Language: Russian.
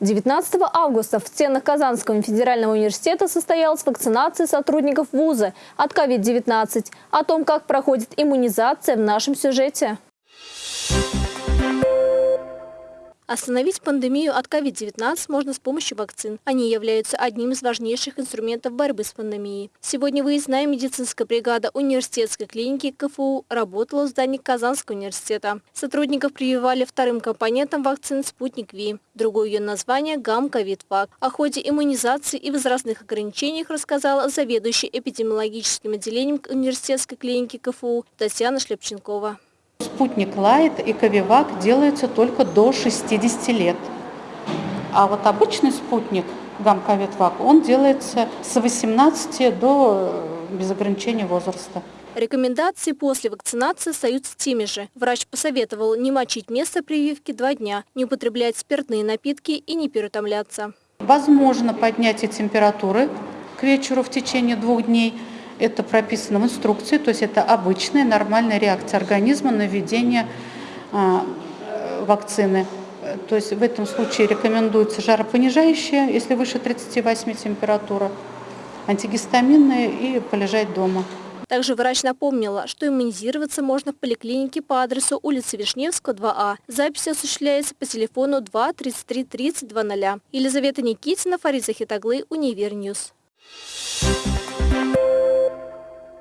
19 августа в стенах Казанского федерального университета состоялась вакцинация сотрудников вуза от COVID-19. О том, как проходит иммунизация в нашем сюжете. Остановить пандемию от COVID-19 можно с помощью вакцин. Они являются одним из важнейших инструментов борьбы с пандемией. Сегодня выездная медицинская бригада университетской клиники КФУ работала в здании Казанского университета. Сотрудников прививали вторым компонентом вакцины «Спутник Ви». Другое ее название – «Гам-ковид-вак». О ходе иммунизации и возрастных ограничениях рассказала заведующая эпидемиологическим отделением университетской клиники КФУ Татьяна Шлепченкова. Спутник Лайт и Ковивак делаются только до 60 лет. А вот обычный спутник Гамковитвак, он делается с 18 до э, без ограничения возраста. Рекомендации после вакцинации остаются теми же. Врач посоветовал не мочить место прививки два дня, не употреблять спиртные напитки и не переутомляться. Возможно поднятие температуры к вечеру в течение двух дней – это прописано в инструкции, то есть это обычная нормальная реакция организма на введение а, вакцины. То есть в этом случае рекомендуется жаропонижающее, если выше 38 температура, антигистаминные и полежать дома. Также врач напомнила, что иммунизироваться можно в поликлинике по адресу улицы Вишневского, 2А. Запись осуществляется по телефону 2 33 30 00. Елизавета Никитина, Фариза Хитаглы, Универ News.